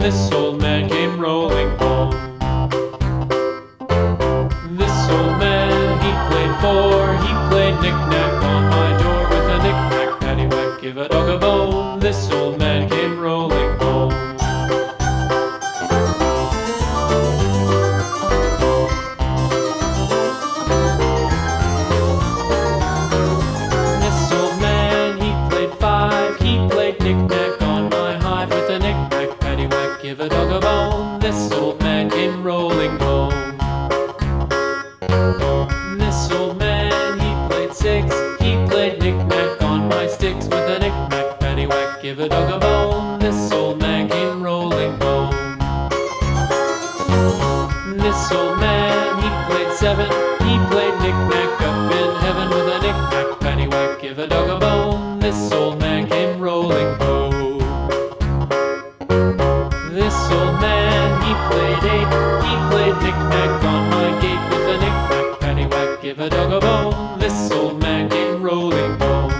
This old man came rolling home. This old man, he played four. He played knick-knack on my door with a knick-knack, paddywhack, give a dog a bone. This old man This old man, he played eight. He played knick-knack on my gate with a knick-knack, paddywhack, give a dog a bone. This old man came rolling home.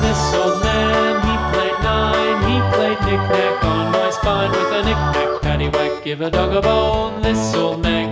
This old man, he played nine. He played knick-knack on my spine with a knick-knack, paddywhack, give a dog a bone. This old man